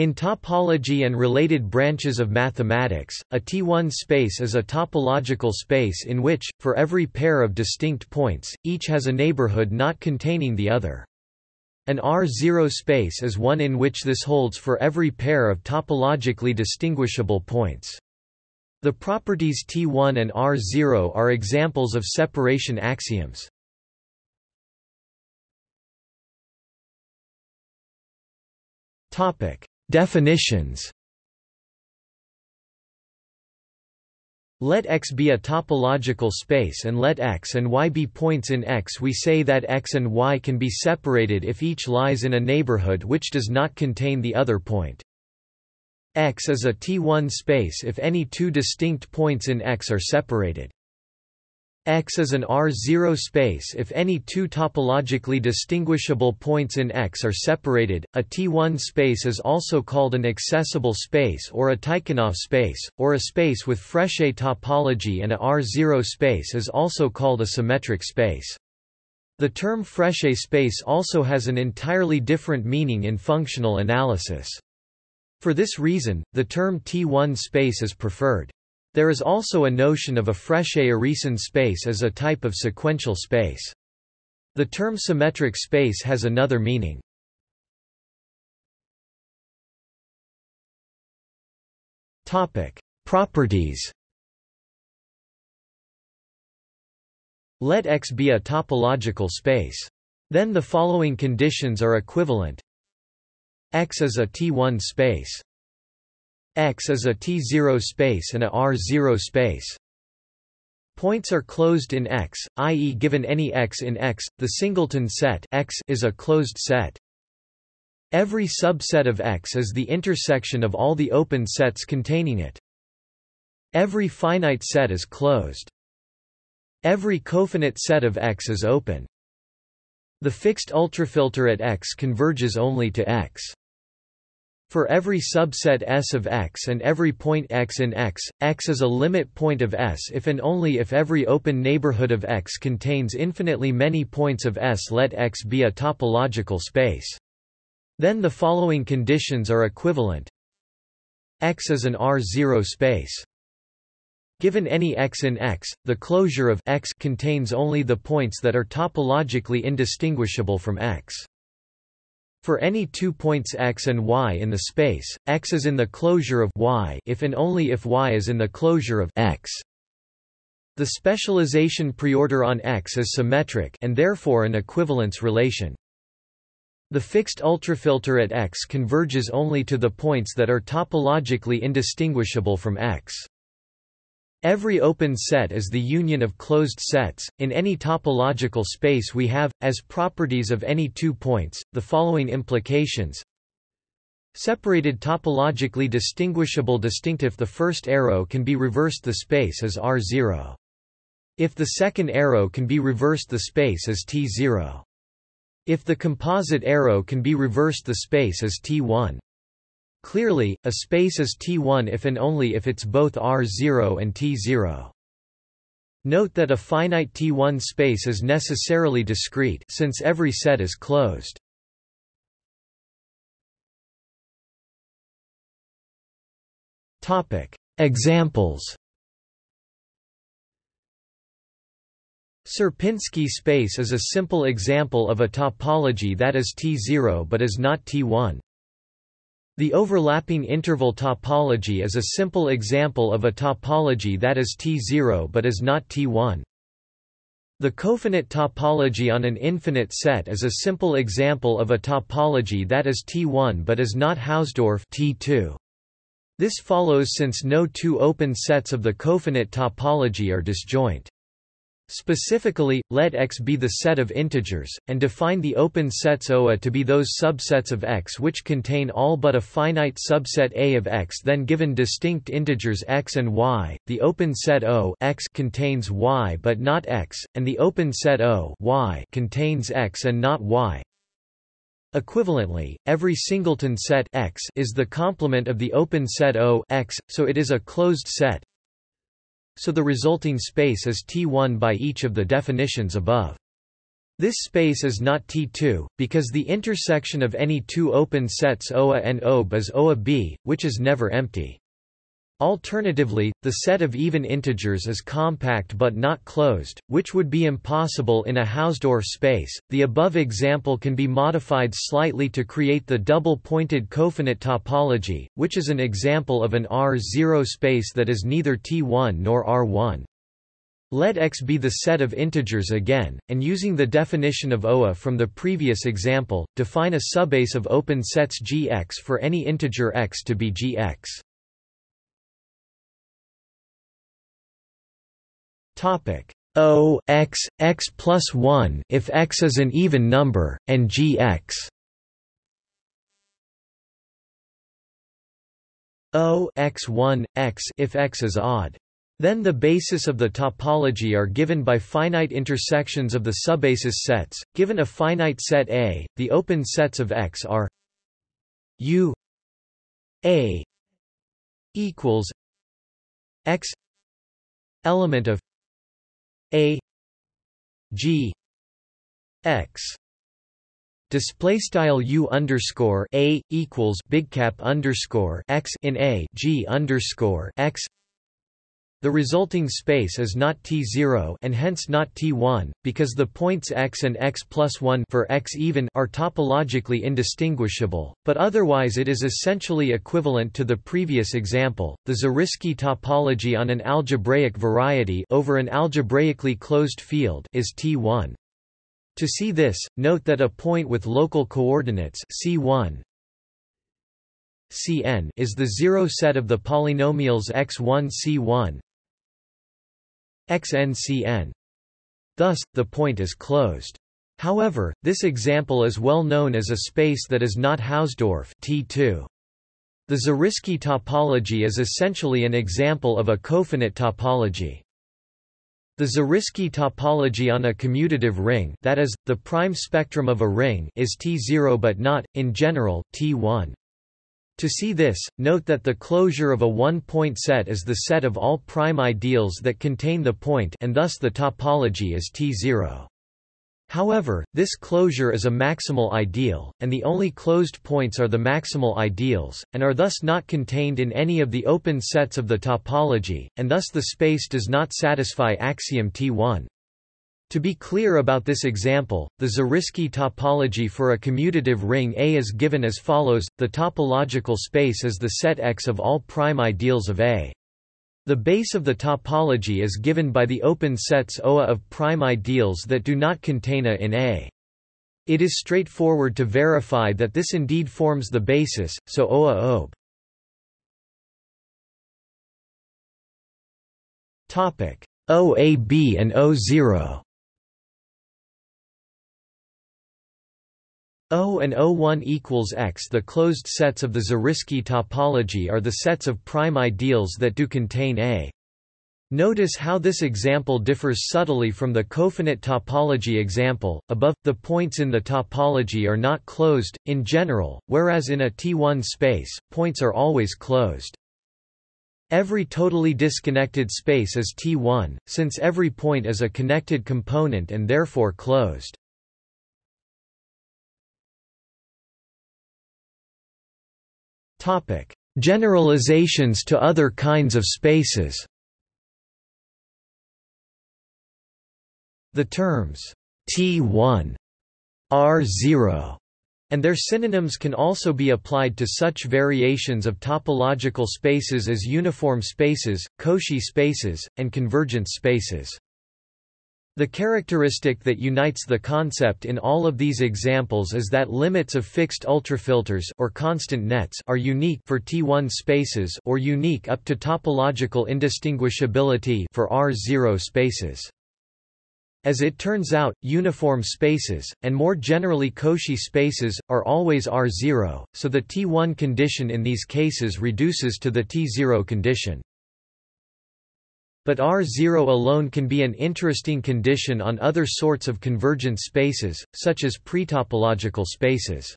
In topology and related branches of mathematics, a T1 space is a topological space in which, for every pair of distinct points, each has a neighborhood not containing the other. An R0 space is one in which this holds for every pair of topologically distinguishable points. The properties T1 and R0 are examples of separation axioms. Topic: Definitions Let X be a topological space and let X and Y be points in X. We say that X and Y can be separated if each lies in a neighborhood which does not contain the other point. X is a T1 space if any two distinct points in X are separated. X is an R0 space if any two topologically distinguishable points in X are separated. A T1 space is also called an accessible space or a Tychonoff space, or a space with Frechet topology and a R0 space is also called a symmetric space. The term Frechet space also has an entirely different meaning in functional analysis. For this reason, the term T1 space is preferred. There is also a notion of a Frechet-Urysohn space as a type of sequential space. The term symmetric space has another meaning. Properties. Let X be a topological space. Then the following conditions are equivalent. X is a T1 space. X is a T0 space and a R0 space. Points are closed in X, i.e. given any X in X, the singleton set X is a closed set. Every subset of X is the intersection of all the open sets containing it. Every finite set is closed. Every cofinite set of X is open. The fixed ultrafilter at X converges only to X. For every subset S of X and every point X in X, X is a limit point of S if and only if every open neighborhood of X contains infinitely many points of S. Let X be a topological space. Then the following conditions are equivalent. X is an R0 space. Given any x in X, the closure of X contains only the points that are topologically indistinguishable from X. For any two points x and y in the space, x is in the closure of y if and only if y is in the closure of x. The specialization preorder on X is symmetric and therefore an equivalence relation. The fixed ultrafilter at X converges only to the points that are topologically indistinguishable from X. Every open set is the union of closed sets. In any topological space we have, as properties of any two points, the following implications. Separated topologically distinguishable distinct if the first arrow can be reversed the space is R0. If the second arrow can be reversed the space is T0. If the composite arrow can be reversed the space is T1. Clearly, a space is T1 if and only if it's both R0 and T0. Note that a finite T1 space is necessarily discrete since every set is closed. Topic: Examples. Sierpinski space is a simple example of a topology that is T0 but is not T1. The overlapping interval topology is a simple example of a topology that is T0 but is not T1. The cofinite topology on an infinite set is a simple example of a topology that is T1 but is not Hausdorff T2. This follows since no two open sets of the cofinite topology are disjoint. Specifically, let X be the set of integers, and define the open sets OA to be those subsets of X which contain all but a finite subset A of X then given distinct integers X and Y, the open set O X contains Y but not X, and the open set O Y contains X and not Y. Equivalently, every singleton set X is the complement of the open set O X, so it is a closed set so the resulting space is T1 by each of the definitions above. This space is not T2, because the intersection of any two open sets OA and OB is OA B, which is never empty. Alternatively, the set of even integers is compact but not closed, which would be impossible in a Hausdorff space. The above example can be modified slightly to create the double-pointed cofinite topology, which is an example of an R0 space that is neither T1 nor R1. Let X be the set of integers again, and using the definition of OA from the previous example, define a subbase of open sets Gx for any integer x to be Gx. Topic O x x plus one if x is an even number, and g x O x one x if x is odd. Then the basis of the topology are given by finite intersections of the subbasis sets. Given a finite set A, the open sets of X are U A equals X element of a G X display style U underscore a equals big cap underscore X in a G underscore X the resulting space is not T0 and hence not T1, because the points x and x plus 1 for x even are topologically indistinguishable, but otherwise it is essentially equivalent to the previous example. The Zariski topology on an algebraic variety over an algebraically closed field is T1. To see this, note that a point with local coordinates C1 Cn is the zero set of the polynomials x1 C1 xncn. Thus, the point is closed. However, this example is well known as a space that is not Hausdorff T2. The Zariski topology is essentially an example of a cofinite topology. The Zariski topology on a commutative ring that is, the prime spectrum of a ring is T0 but not, in general, T1. To see this, note that the closure of a one-point set is the set of all prime ideals that contain the point and thus the topology is T0. However, this closure is a maximal ideal, and the only closed points are the maximal ideals, and are thus not contained in any of the open sets of the topology, and thus the space does not satisfy axiom T1. To be clear about this example, the Zariski topology for a commutative ring A is given as follows, the topological space is the set X of all prime ideals of A. The base of the topology is given by the open sets OA of prime ideals that do not contain A in A. It is straightforward to verify that this indeed forms the basis, so OA OB. Topic OAB and O0 O and O1 equals X. The closed sets of the Zariski topology are the sets of prime ideals that do contain A. Notice how this example differs subtly from the cofinite topology example. Above, the points in the topology are not closed, in general, whereas in a T1 space, points are always closed. Every totally disconnected space is T1, since every point is a connected component and therefore closed. Topic: Generalizations to other kinds of spaces. The terms T1, R0, and their synonyms can also be applied to such variations of topological spaces as uniform spaces, Cauchy spaces, and convergence spaces. The characteristic that unites the concept in all of these examples is that limits of fixed ultrafilters or constant nets are unique for T1 spaces or unique up to topological indistinguishability for R0 spaces. As it turns out, uniform spaces, and more generally Cauchy spaces, are always R0, so the T1 condition in these cases reduces to the T0 condition. But R0 alone can be an interesting condition on other sorts of convergent spaces, such as pretopological spaces.